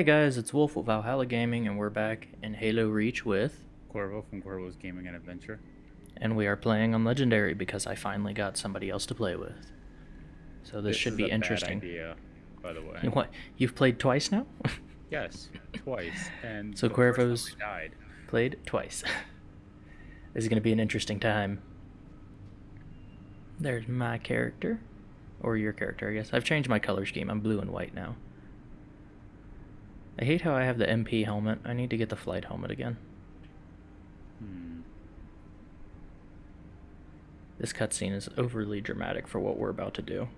Hey guys, it's Wolf with Valhalla Gaming, and we're back in Halo Reach with, Corvo from Corvo's Gaming and Adventure. and we are playing on Legendary because I finally got somebody else to play with. So this, should is be a bad interesting. idea, by the way. What? You've played twice now? Yes, twice. And So the first time Cuervo's- we died. played twice. this is gonna be an interesting time. There's my character, or your character, I guess. I've changed my color scheme. I'm blue and white now. I hate how I have the MP helmet. I need to get the flight helmet again. Hmm. This cutscene is overly dramatic for what we're about to do.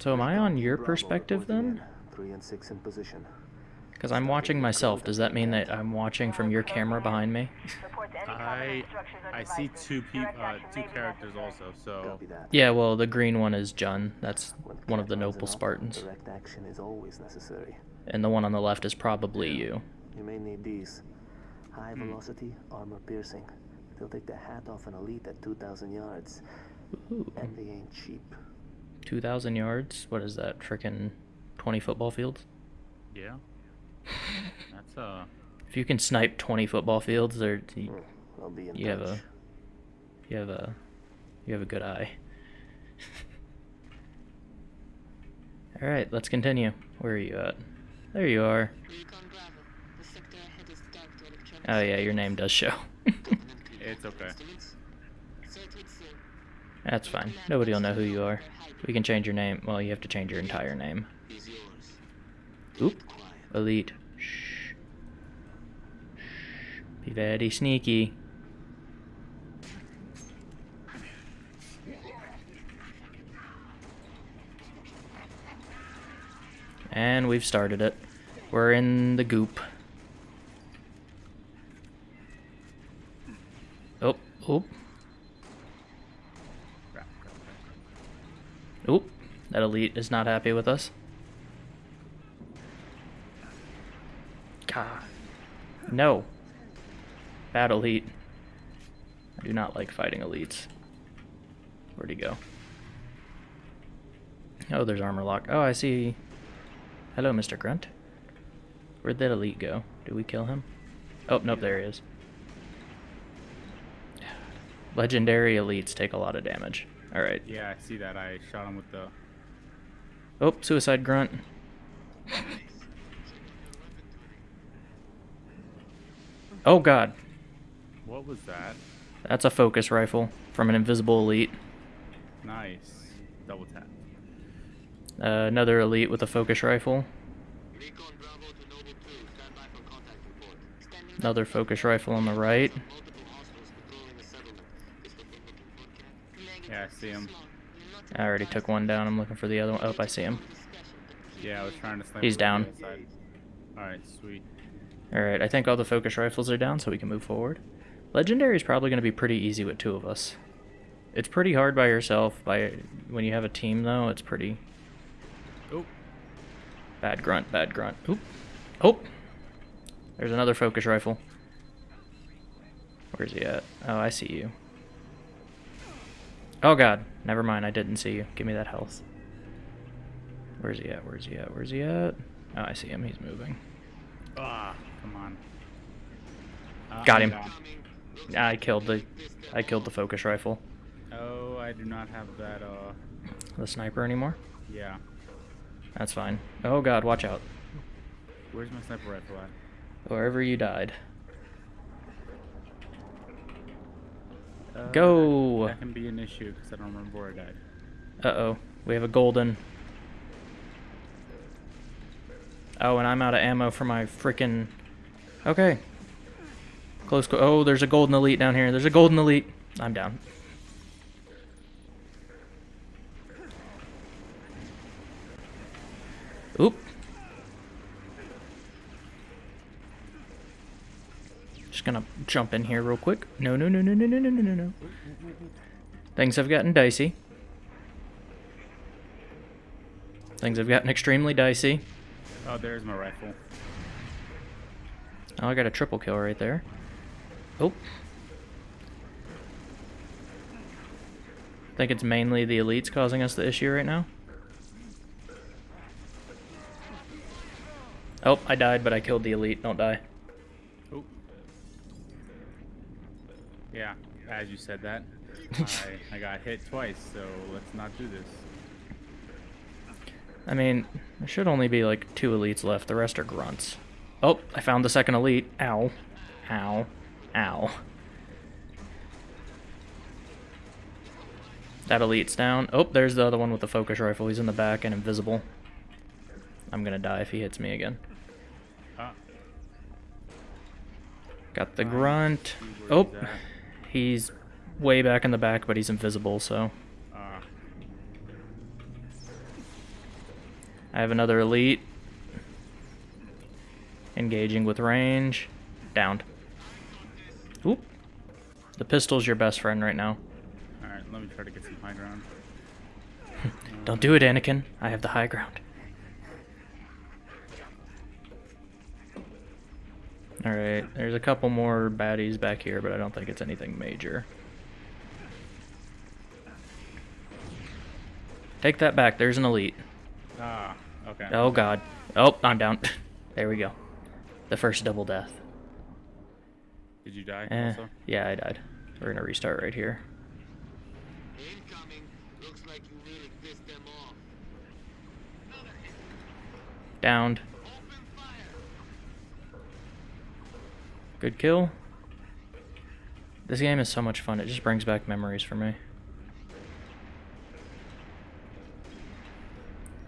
So am I on your perspective then? Three and six in position. Because I'm watching myself. Does that mean that I'm watching from your camera behind me? I I see two peop uh, two characters also. So yeah, well, the green one is Jun. That's one of the noble Spartans. Direct action is always necessary. And the one on the left is probably you. You may need these. High Hmm. velocity, armor piercing. They'll take the hat off an elite at 2,000 yards. Ooh, And they ain't cheap. 2,000 yards? What is that? Frickin' 20 football fields? yeah, that's uh. If you can snipe 20 football fields, there you, Hmm, I'll be in you have a you have a you have a good eye. All right, let's continue. Where are you at? There you are. Recon Bravo. The sector ahead is tagged to electronic Oh yeah, your name does show. It's okay. instruments. Circuits soon. That's fine. Nobody will know who you are. We can change your name. Well, you have to change your entire name. Is. Oop. Elite. Shh. Be very sneaky. And we've started it. We're in the goop. Oh, oh, oh. That elite is not happy with us. God. No. Bad elite. I do not like fighting elites. Where'd he go? Oh, there's armor lock. Oh, I see. Hello, Mr. Grunt. Where'd that elite go? Did we kill him? Oh, nope, there he is. Legendary elites take a lot of damage. Alright. Yeah, I see that. I shot him with the. Oh, suicide grunt. Oh god, What was that? that's a focus rifle from an invisible elite. Nice. Double tap. Uh, another elite with a focus rifle. Recon Bravo to Noble 2. Stand by for contact report. Standing Another focus rifle on the right. multiple hostiles patrolling the settlement. Is what we're looking for, Yeah, I see him. I already took one down. I'm looking for the other one. Oh, I see him. Yeah, I was trying to snipe. He's down. the other side. All right, sweet. Alright, I think all the focus rifles are down, so we can move forward. Legendary is probably going to be pretty easy with two of us. It's pretty hard by yourself. By When you have a team, though, it's pretty... Oh, Bad grunt, bad grunt. Oop. Oh! There's another focus rifle. Where's he at? Oh, I see you. Oh god, never mind, I didn't see you. Give me that health. Where's he at? Where's he at? Where's he at? Oh, I see him, he's moving. ah, come on. Uh, Got I'm him. I killed the I killed the focus rifle. Oh, I do not have that. Uh, The sniper anymore? yeah. That's fine. Oh god, watch out. Where's my sniper rifle at? Wherever you died. Uh, Go. That can be an issue because I don't remember where I died. Uh-oh. We have a golden. Oh, and I'm out of ammo for my freaking. Okay. Close. Co- oh, there's a golden elite down here. There's a golden elite. I'm down. Oop. Just gonna jump in here real quick. No, no, no, no, no, no, no, no, no, no. Things have gotten dicey. Things have gotten extremely dicey. Oh, there's my rifle. Oh, I got a triple kill right there. Oh. I think it's mainly the elites causing us the issue right now. Oh, I died, but I killed the elite. Don't die. Oh. Yeah, as you said that, I, I got hit twice, so let's not do this. I mean, there should only be like two elites left. The rest are grunts. Oh, I found the second elite. Ow. Ow. Ow. That elite's down. Oh, there's the other one with the focus rifle. He's in the back and invisible. I'm gonna die if he hits me again. Got the grunt. Oh, he's way back in the back, but he's invisible, so. I have another elite. Engaging with range. Downed. Oop. The pistol's your best friend right now. alright, let me try to get some high ground. Don't do it, Anakin. I have the high ground. Alright, there's a couple more baddies back here, but I don't think it's anything major. Take that back. There's an elite. Ah, okay. Oh, God. Oh, I'm down. there we go. The first double death. Did you die Eh, also? yeah, I died. We're gonna restart right here. Incoming. Looks like you really pissed them off. Downed. Open fire. Good kill. This game is so much fun. It just brings back memories for me.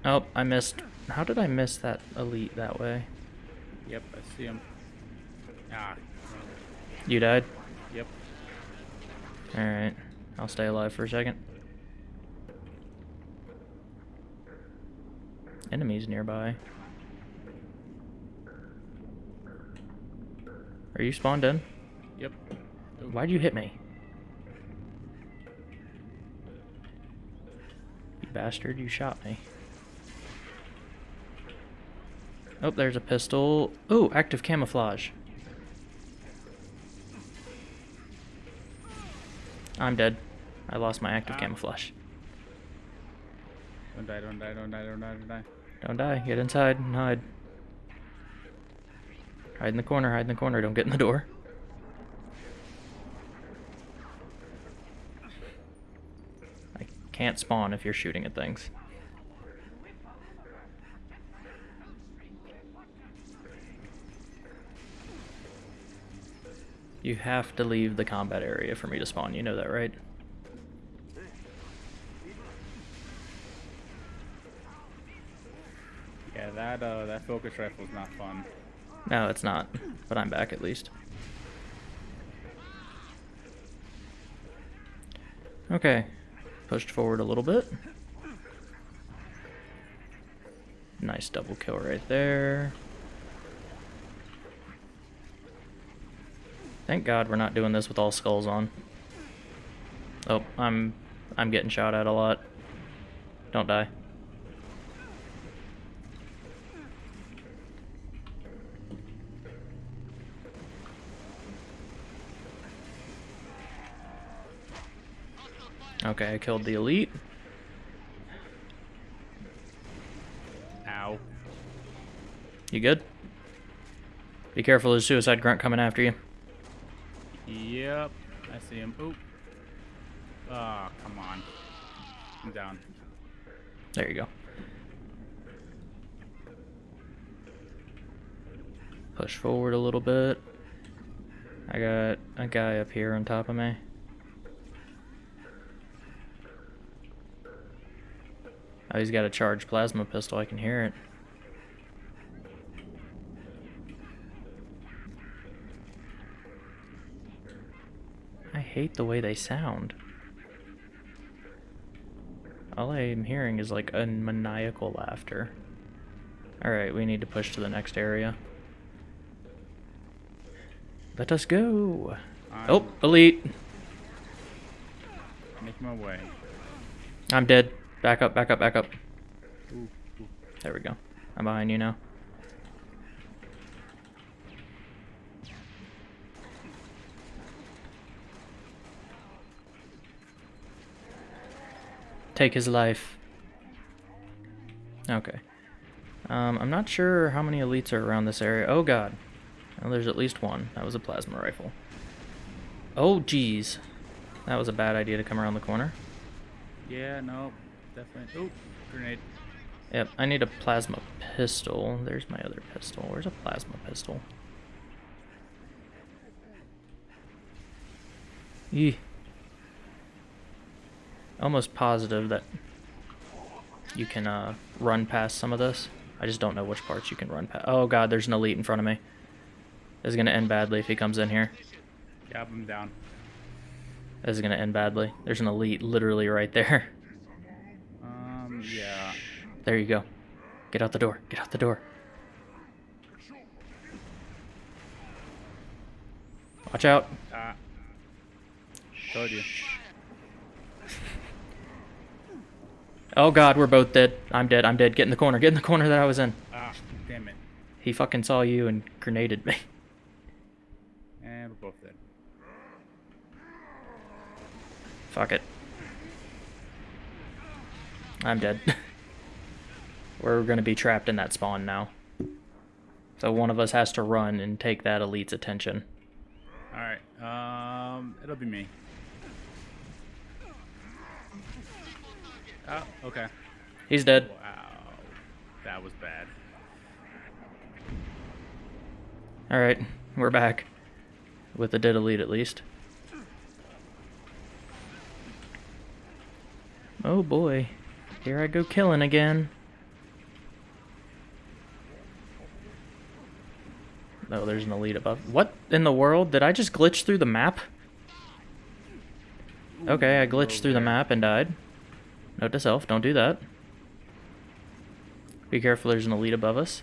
Oh, I missed. How did I miss that elite that way? Yep, I see him. Ah, You died? yep. Alright. I'll stay alive for a second. Enemies nearby. Are you spawned in? Yep. Why'd you hit me? You bastard, you shot me. Oh, there's a pistol. Oh, active camouflage. I'm dead. I lost my active Ah. camouflage. Don't die, don't die, don't die, don't die, don't die. Don't die. Get inside and hide. Hide in the corner, hide in the corner. Don't get in the door. I can't spawn if you're shooting at things. You have to leave the combat area for me to spawn. You know that, right? Yeah, that uh, that focus rifle is not fun. No, it's not. But I'm back at least. Okay. Pushed forward a little bit. Nice double kill right there. Thank God we're not doing this with all skulls on. Oh, I'm I'm getting shot at a lot. Don't die. Okay, I killed the elite. Ow. You good? Be careful, there's a suicide grunt coming after you. Yep, I see him. Oop. Ah, come on. I'm down. There you go. Push forward a little bit. I got a guy up here on top of me. Oh, he's got a charged plasma pistol. I can hear it. Hate the way they sound. All I'm hearing is like a maniacal laughter. Alright, we need to push to the next area. Let us go! I'm Oh, elite! Make my way. I'm dead. Back up, back up, back up. Ooh, ooh. There we go. I'm behind you now. Take his life. Okay. Um, I'm not sure how many elites are around this area. Oh god. Oh, there's at least one. That was a plasma rifle. Oh geez. That was a bad idea to come around the corner. Yeah, no, definitely. Oh, grenade. Yep, I need a plasma pistol. There's my other pistol. Where's a plasma pistol? Yee. Almost positive that you can uh, run past some of this. I just don't know which parts you can run past. Oh god, there's an elite in front of me. This is gonna end badly if he comes in here. Yep, I'm down. This is gonna end badly. There's an elite literally right there. Um, yeah. There you go. Get out the door. Get out the door. Watch out. Ah. Told you. Oh god, we're both dead. I'm dead. I'm dead. Get in the corner. Get in the corner that I was in. Ah, damn it. He fucking saw you and grenaded me. And we're both dead. Fuck it. I'm dead. we're gonna be trapped in that spawn now. So one of us has to run and take that elite's attention. Alright, um, it'll be me. Oh, okay. He's dead. Wow. That was bad. Alright, we're back. With a dead elite at least. Oh boy. Here I go killing again. Oh, there's an elite above. What in the world? Did I just glitch through the map? Okay, I glitched through the map and died. Note to self, don't do that. Be careful, there's an elite above us.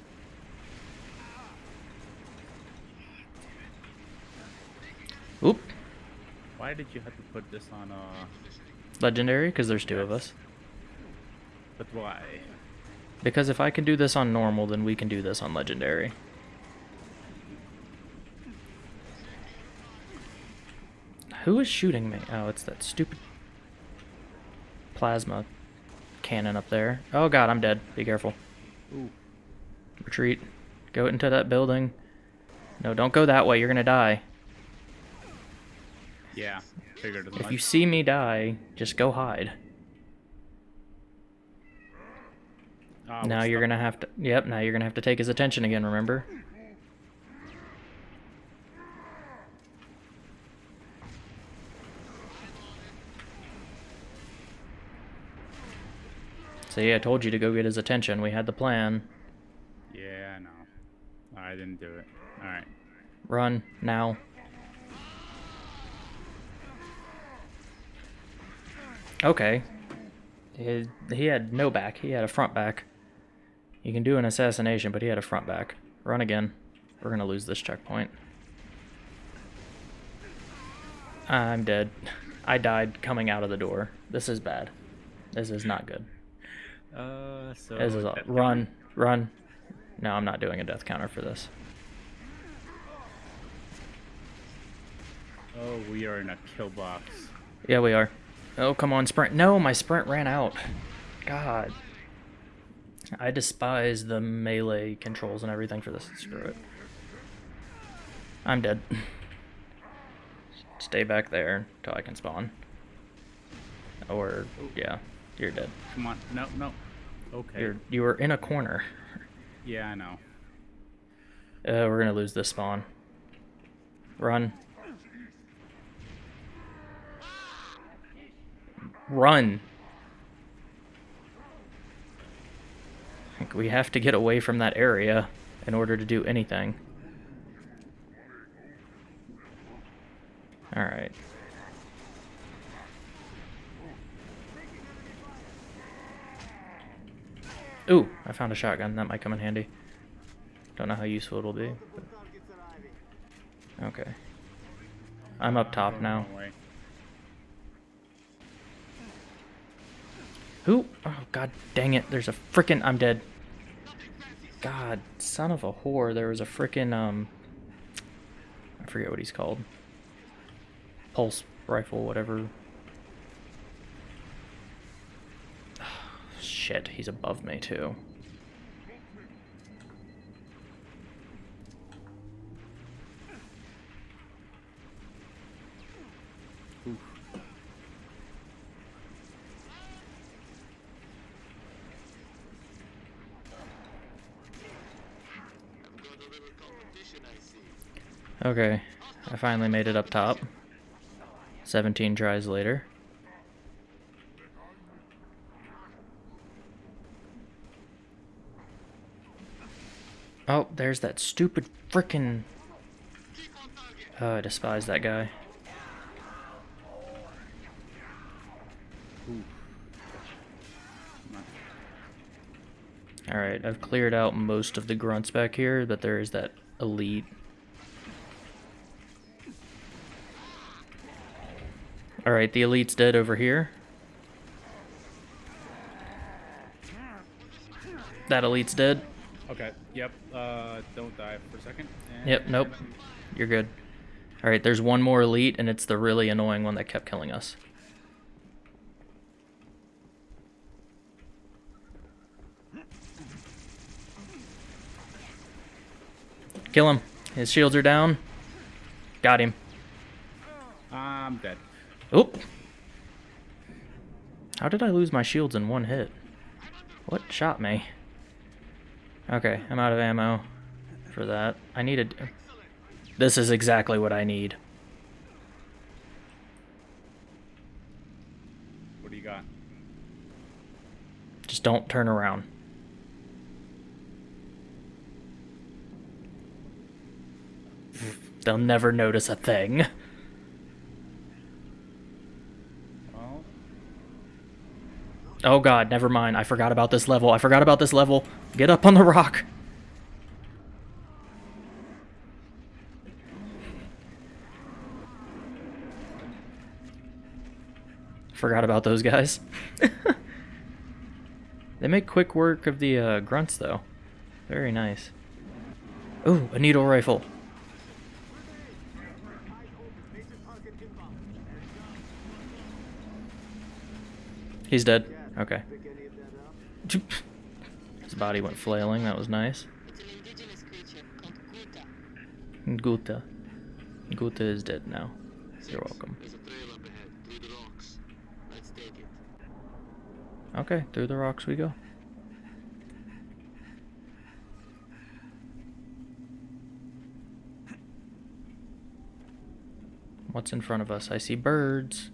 Oop, Why did you have to put this on, uh, legendary, because there's two of us. but why? Because if I can do this on normal, then we can do this on legendary. Who is shooting me? Oh, it's that stupid plasma cannon up there. Oh god, I'm dead. Be careful. Ooh. Retreat. Go into that building. No, don't go that way. You're gonna die. Yeah, figured If you see me die, just go hide. Ah, now you're gonna have to. Yep. Now you're gonna have to take his attention again. Remember? See, I told you to go get his attention. We had the plan. Yeah, I know. I didn't do it. Alright. Run now. Okay. He, he had no back. He had a front back. You can do an assassination, but he had a front back. Run again. We're gonna lose this checkpoint. I'm dead. I died coming out of the door. This is bad. This is not good. Uh, so... This is a, run, run. No, I'm not doing a death counter for this. Oh, we are in a kill box. Yeah, we are. Oh, come on, sprint. No, my sprint ran out. God. I despise the melee controls and everything for this. Screw it. I'm dead. Stay back there until I can spawn. Or, yeah, you're dead. Come on. No, no. Okay. You're you were in a corner. Yeah, I know. Uh, we're gonna lose this spawn. Run. Run. Like, we have to get away from that area in order to do anything. Alright. Ooh, I found a shotgun. That might come in handy. Don't know how useful it'll be. but- Okay. I'm up top now. Who? Oh, god dang it. There's a frickin' I'm dead. God, son of a whore. There was a frickin', um... I forget what he's called. Pulse rifle, whatever. Shit, he's above me too. Okay, I finally made it up top. 17 tries later. Oh, there's that stupid frickin' Oh, I despise that guy. Alright, I've cleared out most of the grunts back here, but there is that elite. Alright, the elite's dead over here. That elite's dead. Okay. Yep. Uh, don't die for a second. Yep, nope. You're good. Alright, there's one more elite, and it's the really annoying one that kept killing us. Kill him. His shields are down. Got him. I'm dead. Oop. How did I lose my shields in one hit? What shot me? Okay, I'm out of ammo for that. I needed... This is exactly what I need. What do you got? Just don't turn around. They'll never notice a thing. Oh god, never mind. I forgot about this level. I forgot about this level. Get up on the rock. Forgot about those guys. they make quick work of the uh, grunts, though. Very nice. Ooh, a needle rifle. He's dead. Okay. Body went flailing. That was nice. It's an indigenous creature called Guta. Guta. Is dead now. You're welcome. There's a trail up ahead, through the rocks. Let's take it. Okay, through the rocks we go. What's in front of us? I see birds.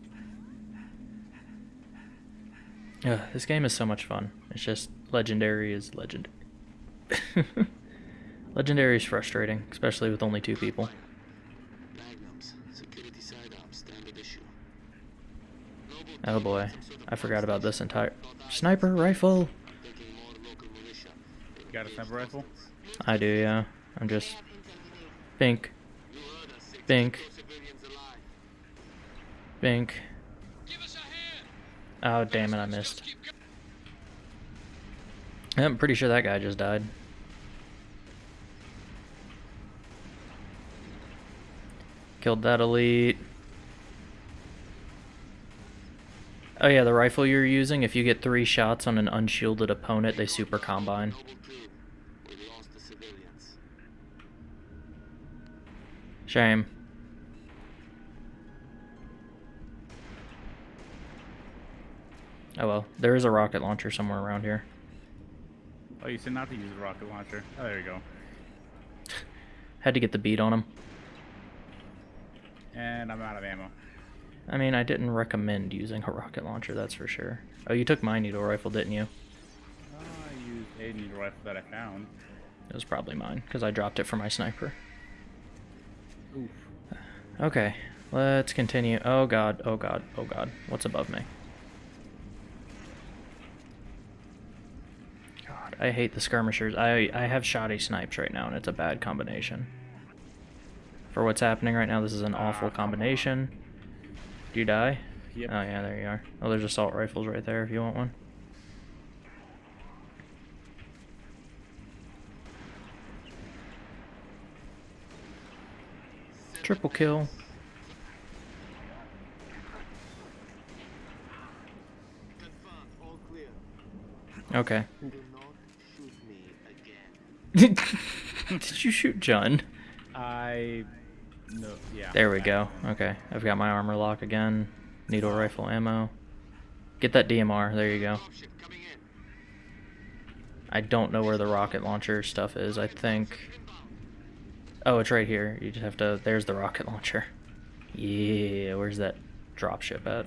Ugh, this game is so much fun. It's just legendary is legendary. legendary is frustrating, especially with only two people. Magnums, security sidearms, standard issue. Noble Oh boy, had some sort of I forgot about this entire sniper rifle. taking more local militia. They you got a sniper rifle? I do, yeah. I'm just bink, You heard bink, civilians alive. bink. Oh damn it, I missed. I'm pretty sure that guy just died. Killed that elite. Oh yeah, the rifle you're using, if you get three shots on an unshielded opponent, they super combine. Shame. Oh well, there is a rocket launcher somewhere around here. Oh, you said not to use a rocket launcher. Oh, there you go. Had to get the beat on him. And I'm out of ammo. I mean, I didn't recommend using a rocket launcher, that's for sure. Oh, you took my needle rifle, didn't you? I used a needle rifle that I found. It was probably mine, because I dropped it for my sniper. Oof. Okay, let's continue. Oh god, oh god, oh god. What's above me? God, I hate the skirmishers. I, I have shoddy snipes right now, and it's a bad combination. For what's happening right now, this is an Ah, awful combination. Do you die? Yep. Oh yeah, there you are. Oh, there's assault rifles right there if you want one. Triple kill. Confirmed, all clear. Okay. Do not shoot me again. Did you shoot John? I. No, yeah. There we that go. Okay, I've got my armor lock again. Needle rifle ammo. Get that DMR. There you go. Dropship coming in. I don't know where the rocket launcher stuff is. I think. Oh, it's right here. You just have to. There's the rocket launcher. Yeah, where's that dropship at?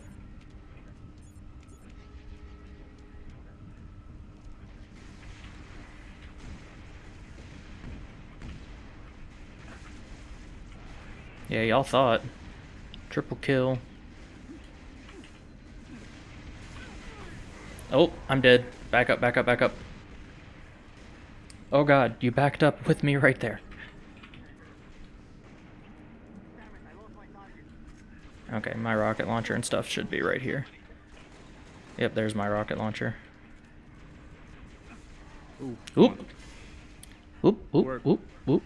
Yeah, y'all thought. Triple kill. Oh, I'm dead. Back up, back up, back up. Oh god, you backed up with me right there. Okay, my rocket launcher and stuff should be right here. Yep, there's my rocket launcher. Ooh. Oop. Oop, oop, oop, oop.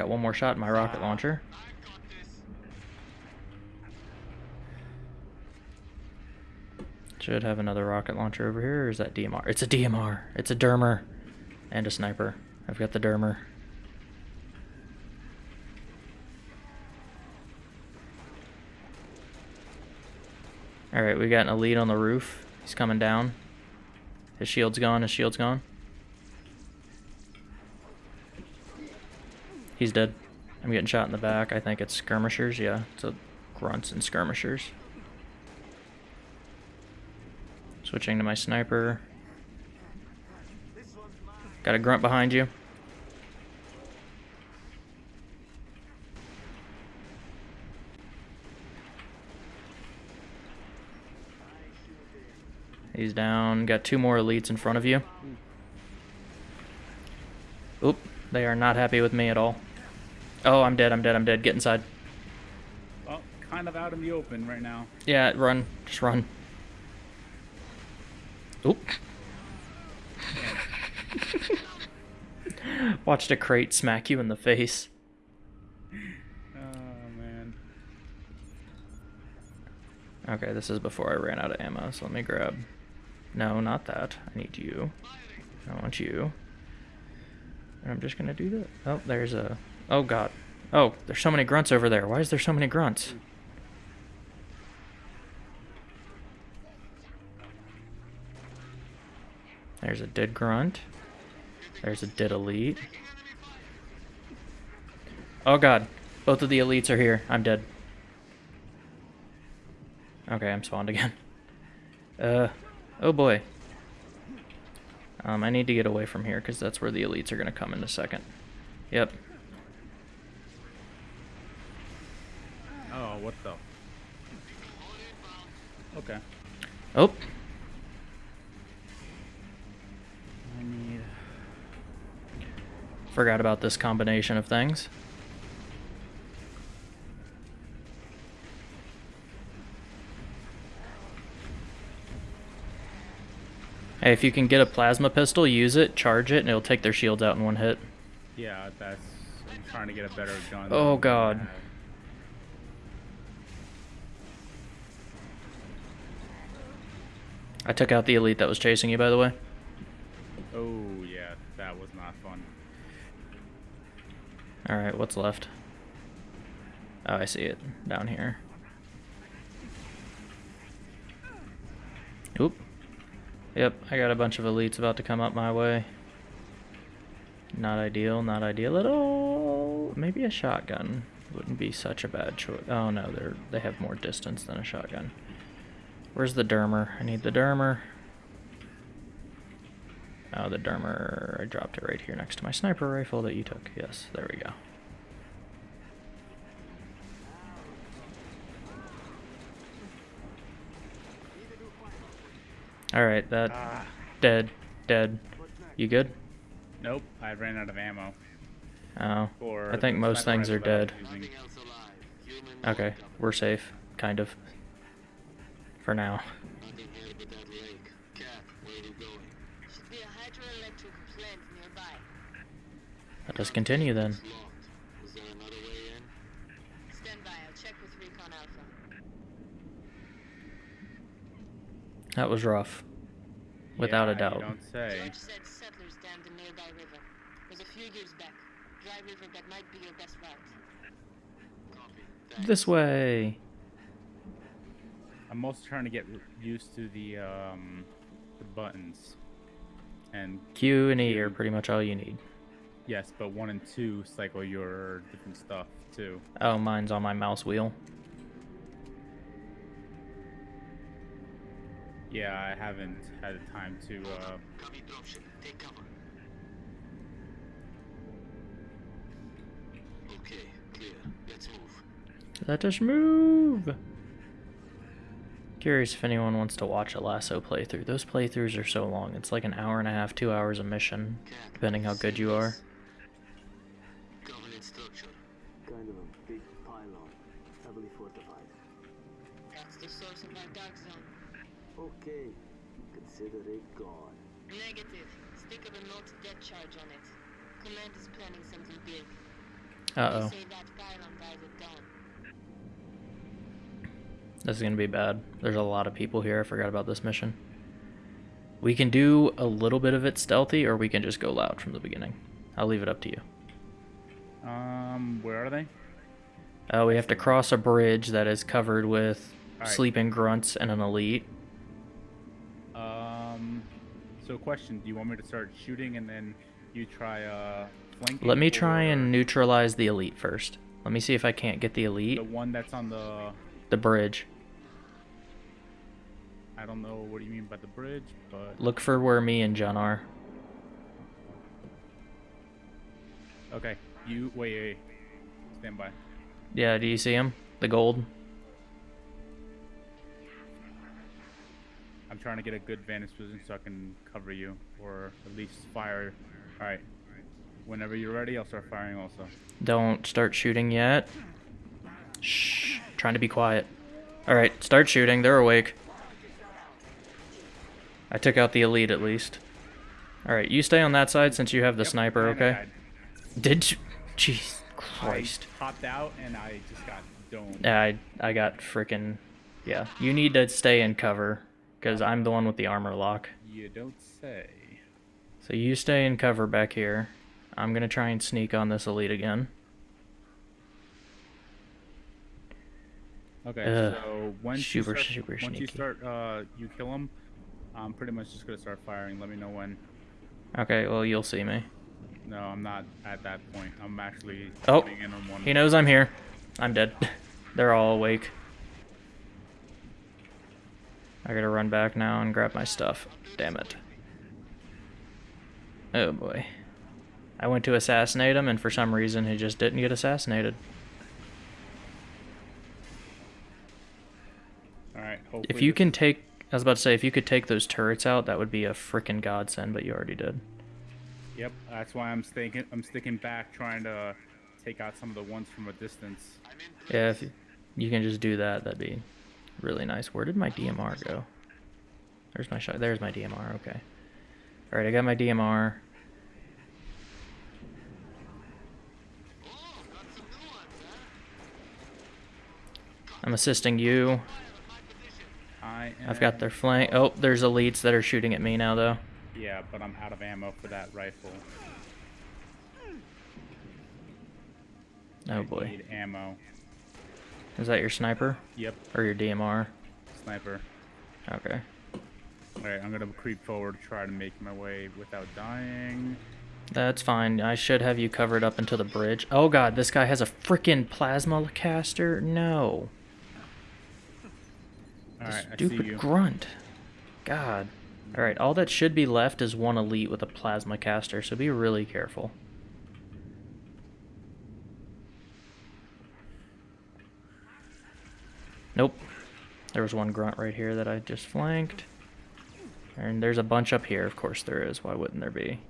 Got one more shot in my rocket launcher. Should have another rocket launcher over here, or is that DMR? It's a DMR. It's a Dermer. And a sniper. I've got the Dermer. Alright, we got an elite on the roof. He's coming down. His shield's gone, his shield's gone. He's dead. I'm getting shot in the back. I think it's skirmishers. Yeah, it's a grunts and skirmishers. Switching to my sniper. Got a grunt behind you. He's down. Got two more elites in front of you. Oop. They are not happy with me at all. Oh, I'm dead. I'm dead. I'm dead. Get inside. Oh, kind of out in the open right now. Yeah, run. Just run. Oop. Watched a crate smack you in the face. Oh man. Okay, this is before I ran out of ammo, so let me grab... No, not that. I need you. I want you. And I'm just gonna do that. Oh, there's a... Oh, God. Oh, there's so many grunts over there. Why is there so many grunts? There's a dead grunt. There's a dead elite. Oh god. Both of the elites are here. I'm dead. Okay, I'm spawned again. Uh, oh boy. Um, I need to get away from here because that's where the elites are going to come in a second. Yep. What the? Okay. Oh, I need. forgot about this combination of things. Hey, if you can get a plasma pistol, use it, charge it, and it'll take their shields out in one hit. Yeah, that's. I'm trying to get a better gun. Oh, God. I took out the elite that was chasing you, by the way. Oh yeah, that was not fun. Alright, what's left? Oh, I see it. Down here. Oop. Yep, I got a bunch of elites about to come up my way. Not ideal, not ideal at all. Maybe a shotgun wouldn't be such a bad choice. Oh no, they're they have more distance than a shotgun. Where's the dermer? I need the dermer. Oh, the dermer. I dropped it right here next to my sniper rifle that you took. Yes, there we go. All right, that Ah. dead, dead. You good? Nope, I ran out of ammo. Oh, For I think most things are rifle that I dead. was using. Nothing else alive. Humans Okay, we're safe, kind of. For now. Nothing here but that lake. Cat, where are you going? Should be a hydroelectric plant nearby. Let us continue then. It's locked. Is there another way in? Stand by, I'll check with Recon Alpha. That was rough. Without Yeah, a doubt. Don't say. George said settlers dammed a nearby river. was a few years back. Dry river that might be your best route. Copy. Thanks. This way. I'm mostly trying to get used to the um the buttons. And Q and E are pretty much all you need. Yes, but one and two cycle your different stuff too. Oh, mine's on my mouse wheel. Yeah, I haven't had the time to. Uh, Take cover. Okay, clear. Let's move. Let us move. Curious if anyone wants to watch a LASO playthrough. Those playthroughs are so long. It's like an hour and a half, two hours a mission, depending how good you are. Governance structure. Kind of a big pylon, heavily fortified. That's the source of our dark zone. Okay, consider it gone. Negative. Stick of a multi-death charge on it. Command is planning something big. Uh They oh. say that pylon dies at dawn. This is gonna be bad. There's a lot of people here. I forgot about this mission. We can do a little bit of it stealthy, or we can just go loud from the beginning. I'll leave it up to you. um, where are they? Uh, we have to cross a bridge that is covered with Alright. sleeping grunts and an elite. Um, so question: Do you want me to start shooting and then you try uh flanking? Let me try or and neutralize the elite first. Let me see if I can't get the elite. the one that's on the. The bridge. I don't know what you mean by the bridge, but Look for where me and John are. okay. You wait, wait. Stand by. Yeah, do you see him? The gold? I'm trying to get a good vantage position so I can cover you, or at least fire. All right. Whenever you're ready, I'll start firing also. Don't start shooting yet. Shh. Trying to be quiet. Alright, start shooting. They're awake. I took out the elite at least. Alright, you stay on that side since you have the Yep, sniper, okay? Did you? Jeez Christ. I popped out and I just got domed. Yeah, I, I got freaking... Yeah, you need to stay in cover. Because I'm the one with the armor lock. You don't say. So you stay in cover back here. I'm gonna try and sneak on this elite again. Okay, Ugh, so once super, you start, super once you start, uh, you kill him. I'm pretty much just gonna start firing. Let me know when. Okay, well, you'll see me. No, I'm not at that point. I'm actually Oh, in on one. He knows I'm here. I'm dead. They're all awake. I gotta run back now and grab my stuff. Damn it. Oh boy. I went to assassinate him, and for some reason he just didn't get assassinated. All right. Hopefully If you can take, I was about to say, if you could take those turrets out, that would be a freaking godsend, but you already did. Yep. That's why I'm sticking. I'm sticking back, trying to take out some of the ones from a distance. Yeah, if you can just do that, that'd be really nice. Where did my DMR go? There's my shot. There's my DMR. Okay. All right, I got my DMR. Oh, got some new ones, huh? I'm assisting you. Fire at my position. I. I've got their flank. Oh, there's elites that are shooting at me now, though. Yeah, but I'm out of ammo for that rifle. Oh I boy. Need ammo. Is that your sniper Yep. or your DMR? Sniper. Okay. All right. I'm gonna creep forward, to try to make my way without dying. That's fine. I should have you covered up until the bridge. Oh god, this guy has a freaking plasma caster. No. All right. I see Stupid grunt. God. Alright, all that should be left is one elite with a plasma caster, so be really careful. Nope. There was one grunt right here that I just flanked. And there's a bunch up here, of course there is. Why wouldn't there be?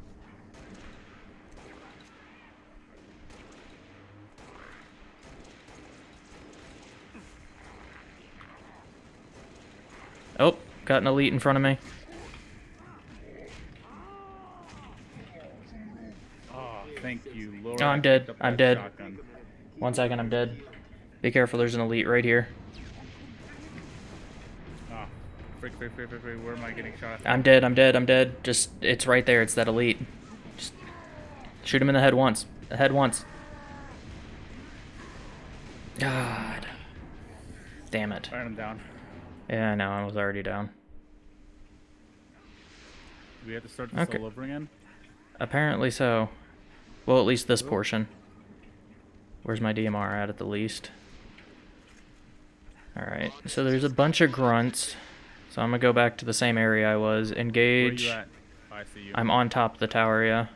Oh, got an elite in front of me. Oh, thank you, Lord. Oh, I'm dead. I'm dead. shotgun. One second, I'm dead. Be careful, there's an elite right here. Oh, frick, frick, frick, frick, frick. Where am I getting shot? I'm dead, I'm dead, I'm dead. Just, it's right there, it's that elite. Just shoot him in the head once. The head once. God. Damn it. I'm down. Yeah, I know, I was already down. Do we have to start this Okay. all over again? Apparently so. Well, at least this portion. Where's my DMR at at the least? Alright, so there's a bunch of grunts. So I'm gonna go back to the same area I was. Where Engage. you at? Oh, I see you. I'm on top of the tower, yeah.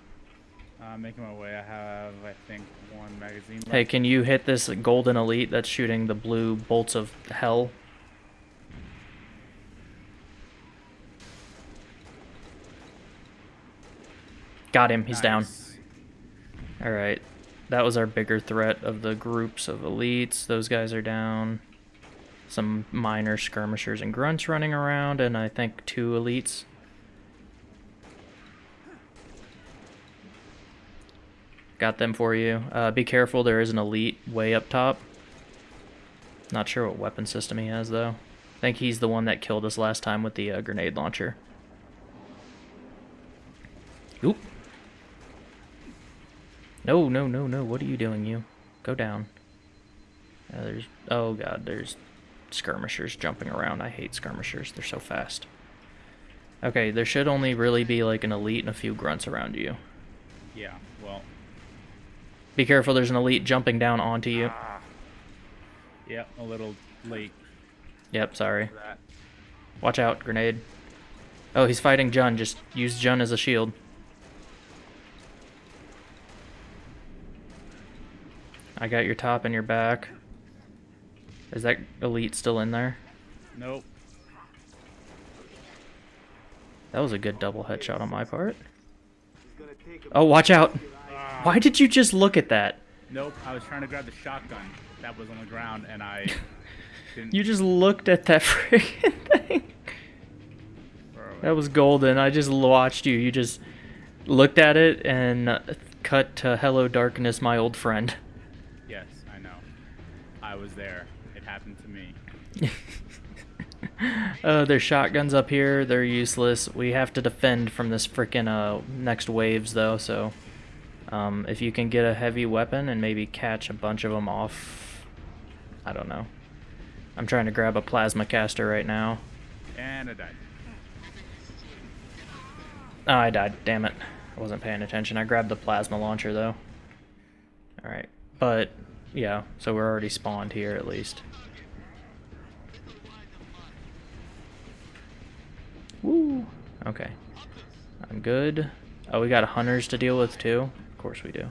Uh, making my way. I have, I think, one magazine. Left. Hey, can you hit this golden elite that's shooting the blue bolts of hell? Got him, he's down. Alright. That was our bigger threat of the groups of elites. Those guys are down. Some minor skirmishers and grunts running around, and I think two elites. Got them for you. Uh, be careful, there is an elite way up top. Not sure what weapon system he has, though. I think he's the one that killed us last time with the uh, grenade launcher. Oop. No, no, no, no. What are you doing, you? Go down. Uh, there's... Oh, God. There's skirmishers jumping around. I hate skirmishers. They're so fast. Okay, there should only really be, like, an elite and a few grunts around you. Yeah. Well. Be careful. There's an elite jumping down onto you. Yeah. A little late Yep, sorry. Watch out. Grenade. Oh, he's fighting Jun. Just use Jun as a shield. I got your top and your back. Is that elite still in there? Nope. That was a good double headshot on my part. Oh, watch out! Why did you just look at that? Nope. I was trying to grab the shotgun that was on the ground, and I didn't. You just looked at that freaking thing. Where are we? That was golden. I just watched you. You just looked at it and uh, cut to "Hello, darkness, my old friend." I. I was there. It happened to me. Uh, there's shotguns up here. They're useless. We have to defend from this freaking uh, next waves, though. So, um, if you can get a heavy weapon and maybe catch a bunch of them off, I don't know. I'm trying to grab a plasma caster right now. And I died. Oh, I died. Damn it. I wasn't paying attention. I grabbed the plasma launcher, though. Alright. But, yeah. So we're already spawned here, at least. Woo. Okay. I'm good. Oh, we got hunters to deal with, too? Of course we do.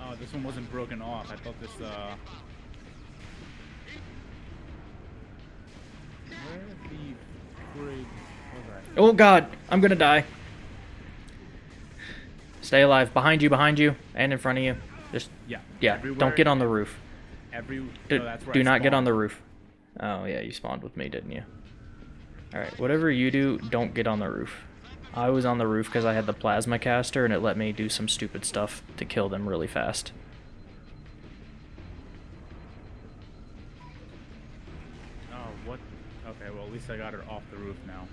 Oh, this one wasn't broken off. I thought this, uh... Where the frig was I? Oh, God. I'm gonna die. Stay alive. Behind you, behind you, and in front of you. Just, Yeah. yeah, Everywhere, don't get on the roof. Every... Do, no, do not get on the roof. Oh yeah, you spawned with me, didn't you? Alright, whatever you do, don't get on the roof. I was on the roof because I had the plasma caster and it let me do some stupid stuff to kill them really fast. Oh, what? Okay, well, at least I got her off the roof now.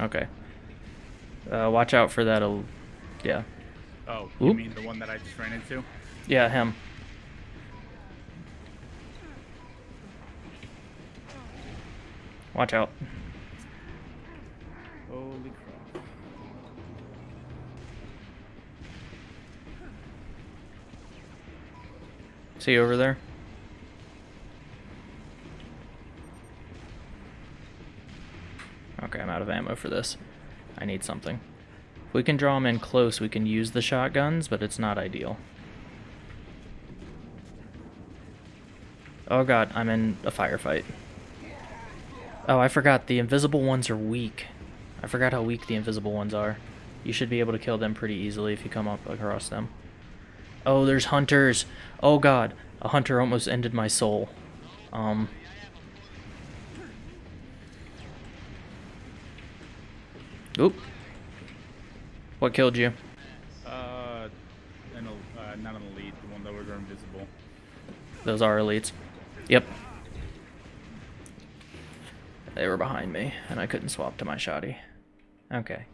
Okay. Uh, watch out for that. el- Yeah. Oh, you Oop. mean the one that I just ran into? Yeah, him. Watch out. Holy crap. See you over there? Okay, I'm out of ammo for this. I need something. If we can draw them in close, we can use the shotguns, but it's not ideal. Oh god, I'm in a firefight. Oh, I forgot, the invisible ones are weak. I forgot how weak the invisible ones are. You should be able to kill them pretty easily if you come up across them. Oh, there's hunters. Oh god, a hunter almost ended my soul. Um. Oop. What killed you? Uh, an, uh, not an elite, the one that was invisible. Those are elites. Yep. They were behind me, and I couldn't swap to my shoddy. Okay.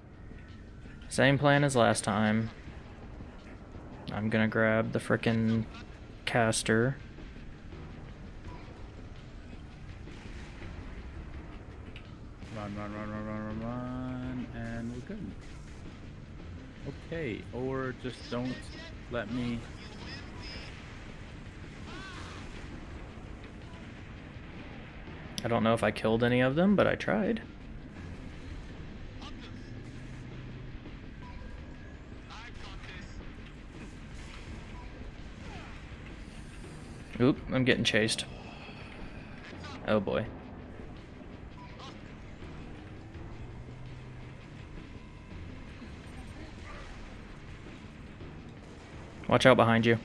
Same plan as last time. I'm gonna grab the frickin' caster. Run, run, run, run, run, run, run, and we're good. Okay, or just don't let me. I don't know if I killed any of them, but I tried. Oop, I'm getting chased. Oh boy. Watch out behind you.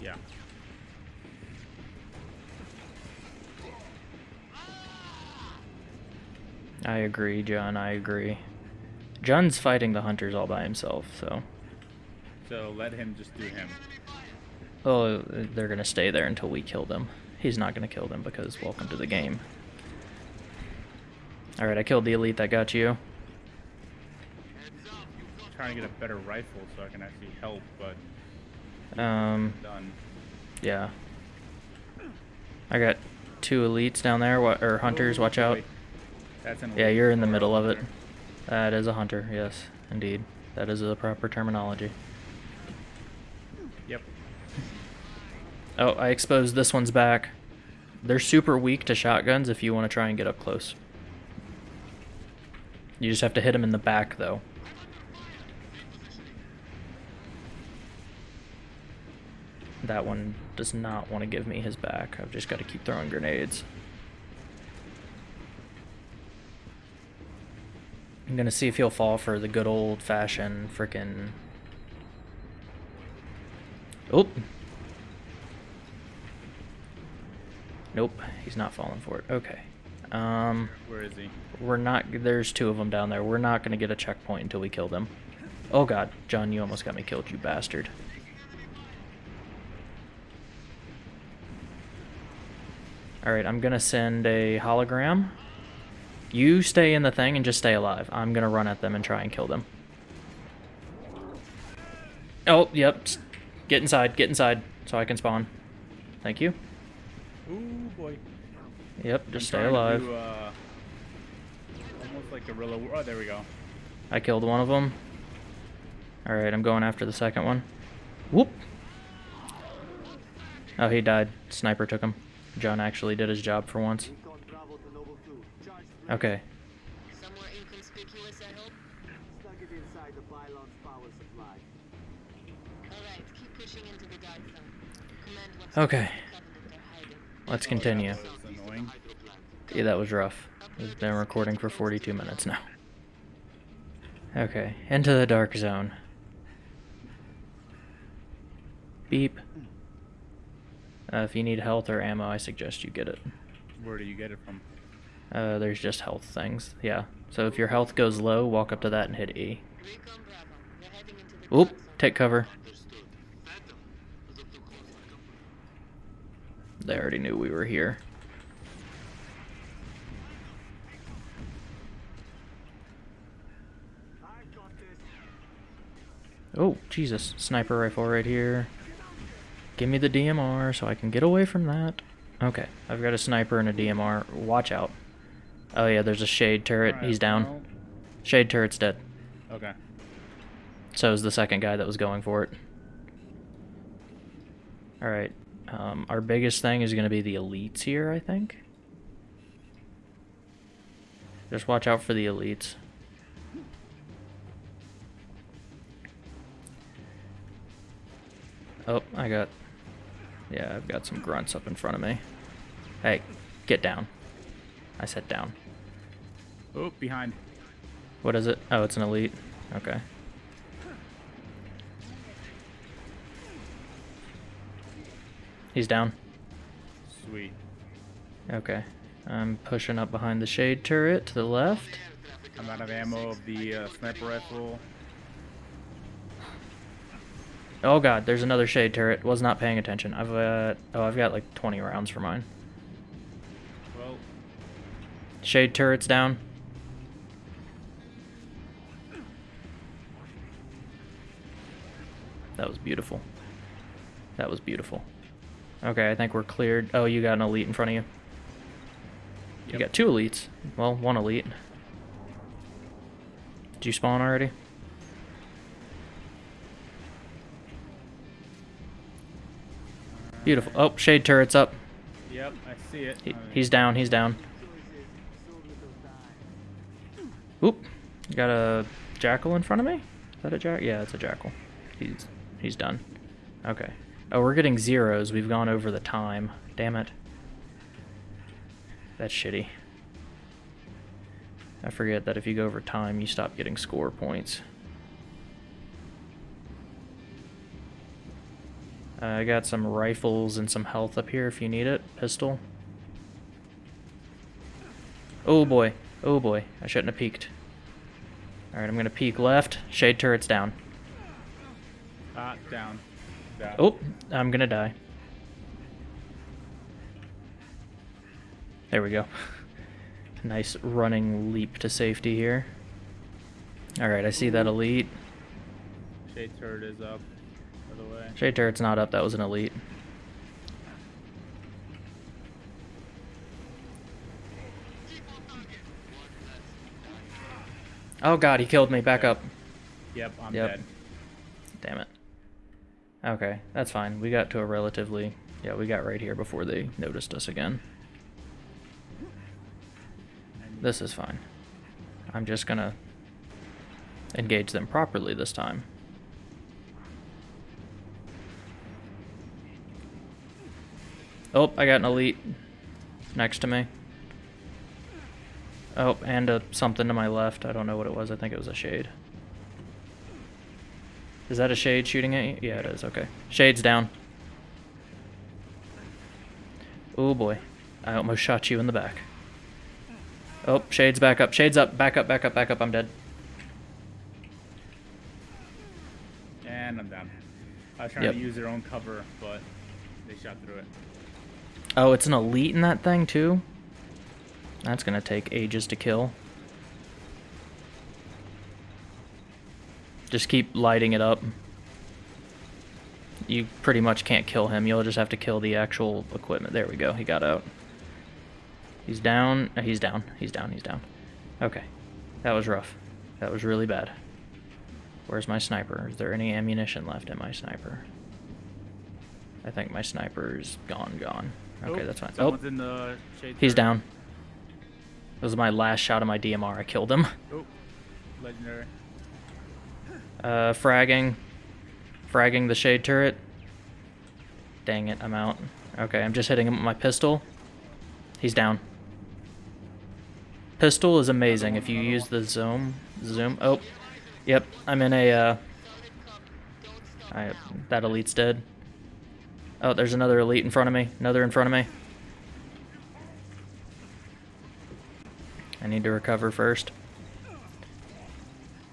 Yeah. I agree, John. I agree. John's fighting the hunters all by himself, so. So let him just do him. Oh, they're gonna stay there until we kill them. He's not gonna kill them because welcome to the game. Alright, I killed the elite that got you. Trying to get a better rifle so I can actually help, but Um, done. yeah. I got two elites down there, or hunters, watch out. Yeah, you're in the middle of it. That is a hunter, yes, indeed. That is the proper terminology. Yep. Oh, I exposed this one's back. They're super weak to shotguns if you want to try and get up close. You just have to hit them in the back, though. That one does not want to give me his back. I've just got to keep throwing grenades. I'm gonna see if he'll fall for the good old fashioned frickin' Oop. Nope, he's not falling for it. Okay. Um, Where is he? we're not. There's two of them down there. We're not gonna get a checkpoint until we kill them. Oh God, John, you almost got me killed, you bastard. All right, I'm gonna send a hologram. You stay in the thing and just stay alive. I'm gonna run at them and try and kill them. Oh, yep. Get inside. Get inside so I can spawn. Thank you. Ooh boy. Yep, I'm just stay trying to alive. do, uh, almost like guerrilla. war- Oh, there we go. I killed one of them. Alright, I'm going after the second one. Whoop! Oh, he died. Sniper took him. John actually did his job for once. Recon Bravo to Noble 2. Charge three. Okay. Somewhere inconspicuous, I hope? Stuck it inside the pylon's power supply. Alright, keep pushing into the dark zone. Command wants Okay. to find the Covenant they're hiding. Let's continue. That was. Yeah, that was rough. We've been recording for 42 minutes now. Okay, into the dark zone. Beep. Uh, if you need health or ammo, I suggest you get it. Where do you get it from? Uh, there's just health things. Yeah. So if your health goes low, walk up to that and hit E. Recon Bravo. We're heading into the Oop, take cover. Understood. Phantom. Look too close for comfort. They already knew we were here. I got this. Oh, Jesus. Sniper rifle right here. Give me the DMR so I can get away from that. Okay, I've got a sniper and a DMR. Watch out. Oh yeah, there's a shade turret. Alright, He's down. well, Shade turret's dead. Okay. So is the second guy that was going for it. Alright. Um, our biggest thing is going to be the elites here, I think. Just watch out for the elites. Oh, I got... Yeah, I've got some grunts up in front of me. Hey, get down. I said down. Oh, behind. What is it? Oh, it's an elite. Okay. He's down. Sweet. Okay. I'm pushing up behind the shade turret to the left. I'm out of ammo of the uh, sniper rifle. Oh god, there's another shade turret. Was not paying attention. I've uh oh, I've got like 20 rounds for mine. Well, Shade turret's down. That was beautiful. That was beautiful. Okay, I think we're cleared. Oh, you got an elite in front of you. You got two elites. Well, one elite. Did you spawn already? Beautiful. Oh, shade turret's up. Yep, I see it. He, he's down. He's down. Oop. Got a jackal in front of me? Is that a jack? Yeah, it's a jackal. He's he's done. Okay. Oh, we're getting zeros. We've gone over the time. Damn it. That's shitty. I forget that if you go over time, you stop getting score points. Uh, I got some rifles and some health up here if you need it. Pistol. Oh boy. Oh boy. I shouldn't have peeked. Alright, I'm gonna peek left. Shade turret's down. Ah, down. Down. Oh, I'm gonna die. There we go. nice running leap to safety here. Alright, I see that elite. Shade turret is up. The way. Shade turret's not up, that was an elite. Oh god, he killed me. Back up. Yep, I'm Yep. dead. Damn it. Okay, that's fine. We got to a relatively... Yeah, we got right here before they noticed us again. This is fine. I'm just gonna engage them properly this time. Oh, I got an elite next to me. Oh, and a something to my left. I don't know what it was. I think it was a shade. Is that a shade shooting at you? Yeah, it is. Okay. Shade's down. Oh boy. I almost shot you in the back. Oh, Shade's back up. Shade's up. Back up, back up, back up. I'm dead. And I'm down. I was trying Yep. to use their own cover, but they shot through it. Oh, it's an elite in that thing too? That's gonna take ages to kill. Just keep lighting it up. You pretty much can't kill him. You'll just have to kill the actual equipment. There we go. He got out. He's down. uh, He's down. He's down. He's down. Okay. That was rough. That was really bad. Where's my sniper? Is there any ammunition left in my sniper? I think my sniper's gone, gone. Okay, Oh, that's fine. Oh, in the shade he's down. That was my last shot of my DMR. I killed him. Oh, legendary. Uh, fragging. Fragging the shade turret. Dang it, I'm out. Okay, I'm just hitting him with my pistol. He's down. Pistol is amazing if you use the zoom. Zoom. Oh, yep. I'm in a. Uh, I, that elite's dead. Oh, there's another elite in front of me. Another in front of me. I need to recover first.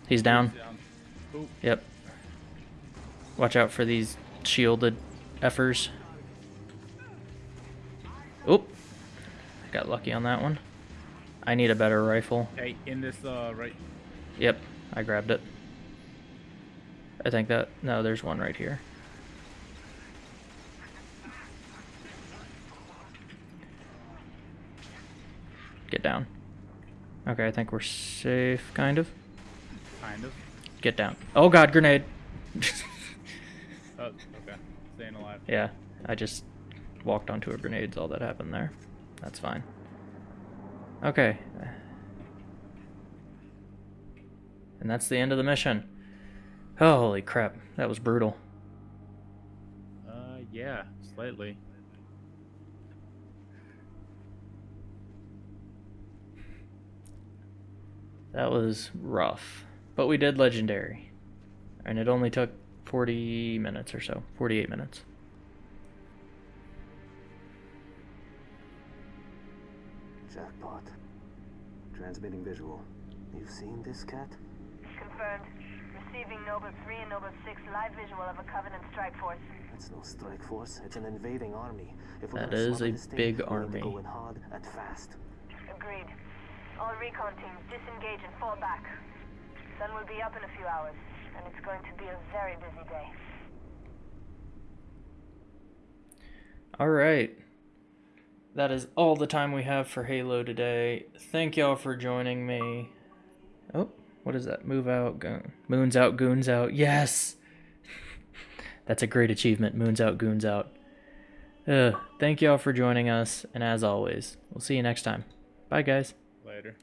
He's down. Yep. Watch out for these shielded effers. Oop. Got lucky on that one. I need a better rifle. hey, in this uh right. Yep, I grabbed it. I think that... No, there's one right here. Get down. Okay, I think we're safe, kind of. Kind of. Get down. Oh god, grenade! Oh, okay. Staying alive. Yeah, I just walked onto a grenade's all that happened there. That's fine. Okay. And that's the end of the mission. Holy crap, that was brutal. Uh, yeah, slightly. That was rough. But we did legendary. And it only took 40 minutes or so. 48 minutes. Jackpot. Transmitting visual. You've seen this cat? Confirmed. Receiving Noble 3 and Noble 6 live visual of a Covenant strike force. It's no strike force. It's an invading army. If we're That gonna is smother a this thing, big we need to army. Go in hard and fast. Agreed. All recon teams disengage and fall back. Sun will be up in a few hours, and it's going to be a very busy day. Alright. that is all the time we have for Halo today. Thank y'all for joining me. Oh, what is that? Move out, goon. Moons out, goons out. Yes! That's a great achievement. Moons out, goons out. Thank y'all for joining us, and as always, we'll see you next time. Bye, guys. Later.